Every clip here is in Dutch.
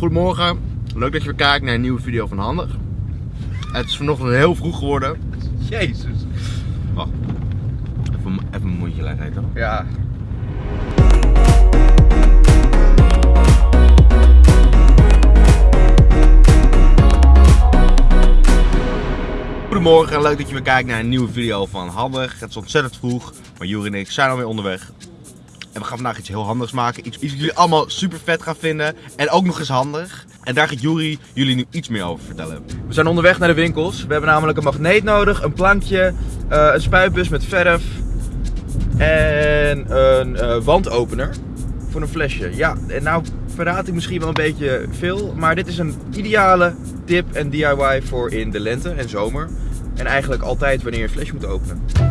Goedemorgen, leuk dat je weer kijkt naar een nieuwe video van Handig. Het is vanochtend heel vroeg geworden. Jezus. Wacht, even, even mijn mondje leggen eten. Ja. Goedemorgen, leuk dat je weer kijkt naar een nieuwe video van Handig. Het is ontzettend vroeg, maar Juri en ik zijn alweer onderweg. En we gaan vandaag iets heel handigs maken. Iets, iets wat jullie allemaal super vet gaan vinden. En ook nog eens handig. En daar gaat Juri jullie nu iets meer over vertellen. We zijn onderweg naar de winkels. We hebben namelijk een magneet nodig, een plankje, eh, een spuitbus met verf en een eh, wandopener voor een flesje. Ja, en nou verraad ik misschien wel een beetje veel, maar dit is een ideale tip en DIY voor in de lente en zomer. En eigenlijk altijd wanneer je een flesje moet openen.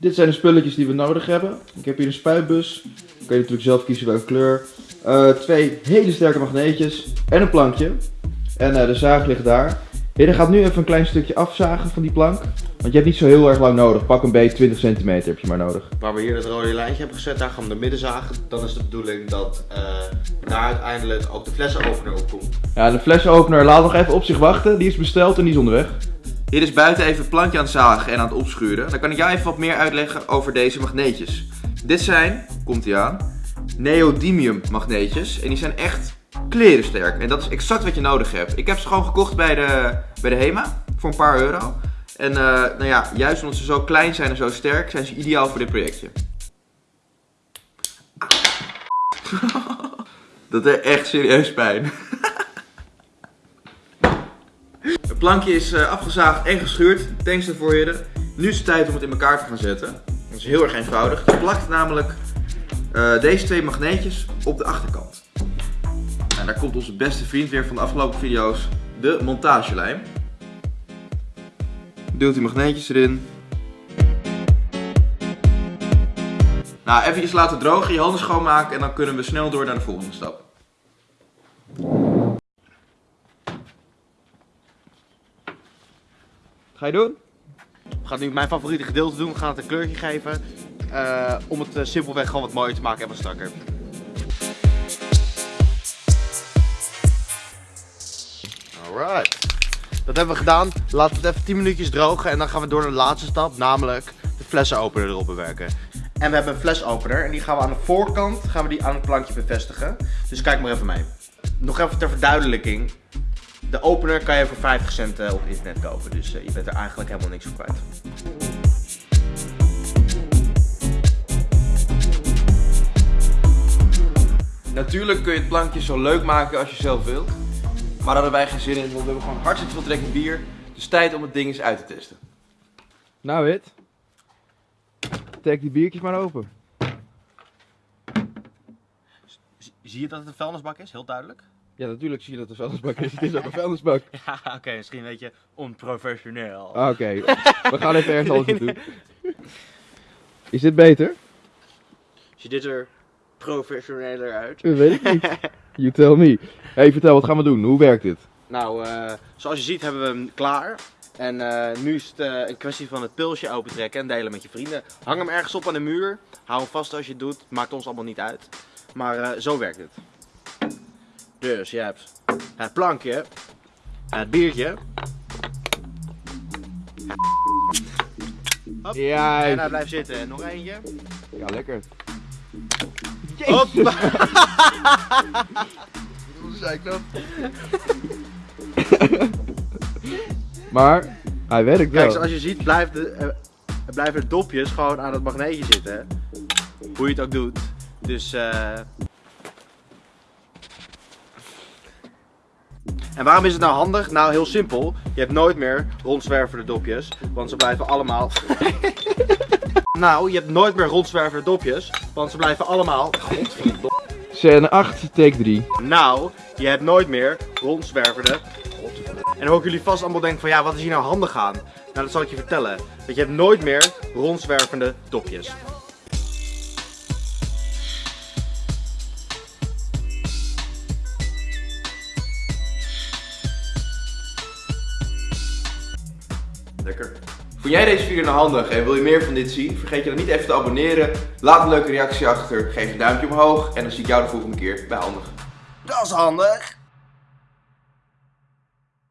Dit zijn de spulletjes die we nodig hebben. Ik heb hier een spuitbus. Dan kan je natuurlijk zelf kiezen welke kleur. Eh, twee hele sterke magneetjes en een plankje. En eh, de zaag ligt daar. Je gaat nu even een klein stukje afzagen van die plank. Want je hebt niet zo heel erg lang nodig. Pak een beetje 20 centimeter heb je maar nodig. Waar we hier het rode lijntje hebben gezet, daar gaan we de midden zagen. Dan is de bedoeling dat eh, daar uiteindelijk ook de flessenopener op komt. Ja, de flessenopener laat nog even op zich wachten. Die is besteld en die is onderweg. Hier is buiten even het plankje aan het zagen en aan het opschuren. Dan kan ik jou even wat meer uitleggen over deze magneetjes. Dit zijn, komt ie aan, neodymium magneetjes. En die zijn echt klerensterk. En dat is exact wat je nodig hebt. Ik heb ze gewoon gekocht bij de, bij de HEMA voor een paar euro. En eh, nou ja, juist omdat ze zo klein zijn en zo sterk, zijn ze ideaal voor dit projectje. Dat er echt serieus pijn. Het plankje is eh, afgezaagd en geschuurd. Thanks daarvoor heren. Nu is het tijd om het in elkaar te gaan zetten. Dat is heel erg eenvoudig. Je plakt namelijk eh, deze twee magneetjes op de achterkant. En daar komt onze beste vriend weer van de afgelopen video's, de montagelijm. Duwt die magneetjes erin. Nou, eventjes laten drogen, je handen schoonmaken en dan kunnen we snel door naar de volgende stap. Ga je doen? We gaan nu mijn favoriete gedeelte doen. We gaan het een kleurtje geven. eh, om het eh, simpelweg gewoon wat mooier te maken en wat strakker. Alright. Dat hebben we gedaan. Laten we het even 10 minuutjes drogen en dan gaan we door naar de laatste stap, namelijk de flessenopener erop bewerken. En we hebben een flesopener en die gaan we aan de voorkant gaan we die aan het plankje bevestigen. Dus kijk maar even mee. Nog even ter verduidelijking. De opener kan je voor 50 cent eh, op internet kopen, dus eh, je bent er eigenlijk helemaal niks voor kwijt. Natuurlijk kun je het plankje zo leuk maken als je zelf wilt. Maar daar hadden wij geen zin in, want we hebben gewoon hartstikke veel trek in bier. Dus tijd om het ding eens uit te testen. Nou Wit, trek die biertjes maar open. Zie je dat het een vuilnisbak is? Heel duidelijk. Ja, natuurlijk zie je dat het een vuilnisbak is. Het is ook een vuilnisbak. Ja, oké, misschien een beetje onprofessioneel. Ah, Oké, we gaan even ergens anders naartoe. Is dit beter? Ziet dit er professioneler uit? Dat weet ik niet. You tell me. hey, vertel, wat gaan we doen? Hoe werkt dit? Nou, eh, zoals je ziet hebben we hem klaar. En eh, nu is het eh, een kwestie van het pulsje opentrekken en delen met je vrienden. Hang hem ergens op aan de muur. Hou hem vast als je het doet. Maakt ons allemaal niet uit. Maar eh, zo werkt het. Dus je hebt het plankje, het biertje. Hop. En Juist. hij blijft zitten. En nog eentje. Ja, lekker. Dat? maar, hij werkt wel. Kijk, zoals je ziet blijft de, eh, blijven de dopjes gewoon aan het magneetje zitten. Hoe je het ook doet. Dus eh En waarom is het nou handig? Nou, heel simpel. Je hebt nooit meer rondzwervende dopjes. Want ze blijven allemaal... nou, je hebt nooit meer rondzwervende dopjes. Want ze blijven allemaal... Godverdomme. Scène 8, take 3. Nou, je hebt nooit meer rondzwervende. En dan hoor ik jullie vast allemaal denken van ja, wat is hier nou handig aan? Nou, dat zal ik je vertellen. Dat je hebt nooit meer rondzwervende dopjes. Lekker. Vond jij deze video nou handig en wil je meer van dit zien? Vergeet je dan niet even te abonneren. Laat een leuke reactie achter. Geef een duimpje omhoog. En dan zie ik jou de volgende keer bij Handig. Dat is handig.